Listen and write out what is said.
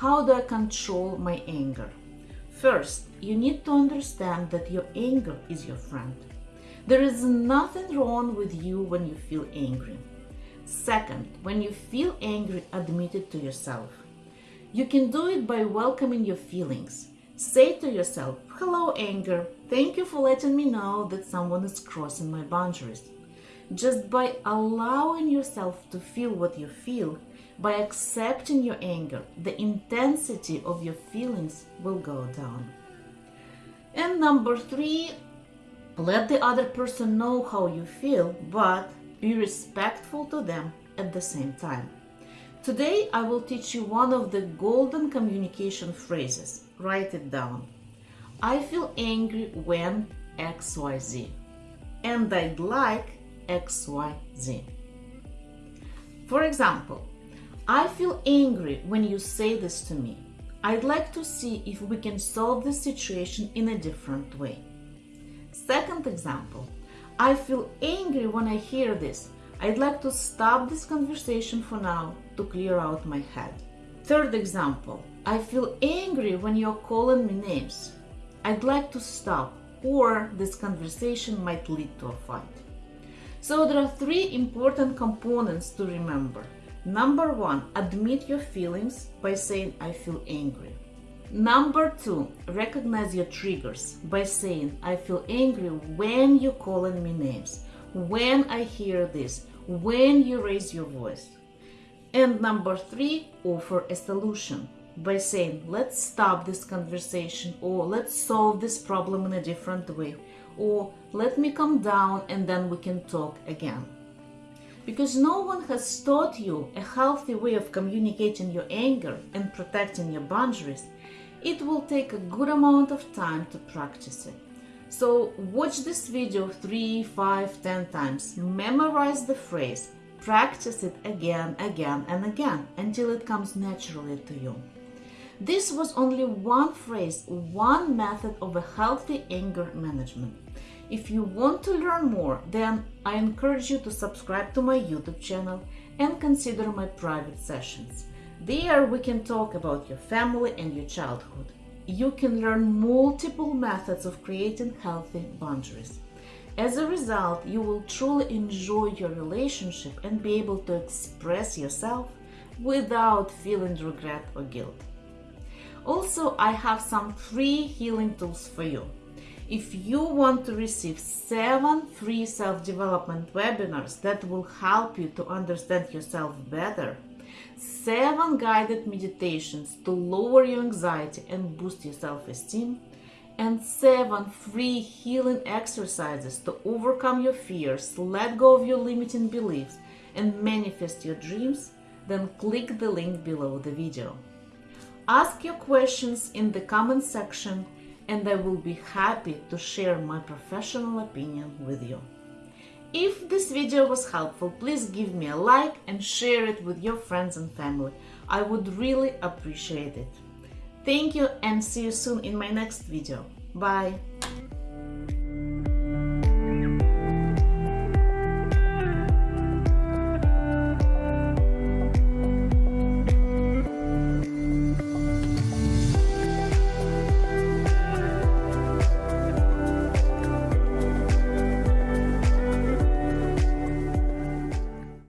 how do I control my anger? First, you need to understand that your anger is your friend. There is nothing wrong with you when you feel angry. Second, when you feel angry, admit it to yourself. You can do it by welcoming your feelings. Say to yourself, Hello, anger. Thank you for letting me know that someone is crossing my boundaries. Just by allowing yourself to feel what you feel, by accepting your anger, the intensity of your feelings will go down. And number three, let the other person know how you feel, but be respectful to them at the same time. Today, I will teach you one of the golden communication phrases. Write it down. I feel angry when XYZ. And I'd like XYZ. For example, I feel angry when you say this to me. I'd like to see if we can solve this situation in a different way. Second example, I feel angry when I hear this. I'd like to stop this conversation for now to clear out my head. Third example, I feel angry when you're calling me names. I'd like to stop or this conversation might lead to a fight. So there are three important components to remember. Number one, admit your feelings by saying I feel angry. Number two, recognize your triggers by saying, I feel angry when you're calling me names, when I hear this, when you raise your voice. And number three, offer a solution by saying, let's stop this conversation or let's solve this problem in a different way or let me calm down and then we can talk again. Because no one has taught you a healthy way of communicating your anger and protecting your boundaries it will take a good amount of time to practice it. So watch this video 3, 5, 10 times, memorize the phrase, practice it again, again and again until it comes naturally to you. This was only one phrase, one method of a healthy anger management. If you want to learn more, then I encourage you to subscribe to my YouTube channel and consider my private sessions. There we can talk about your family and your childhood. You can learn multiple methods of creating healthy boundaries. As a result, you will truly enjoy your relationship and be able to express yourself without feeling regret or guilt. Also, I have some free healing tools for you. If you want to receive seven free self-development webinars that will help you to understand yourself better, seven guided meditations to lower your anxiety and boost your self-esteem, and seven free healing exercises to overcome your fears, let go of your limiting beliefs, and manifest your dreams, then click the link below the video. Ask your questions in the comment section and I will be happy to share my professional opinion with you. If this video was helpful, please give me a like and share it with your friends and family. I would really appreciate it. Thank you and see you soon in my next video. Bye!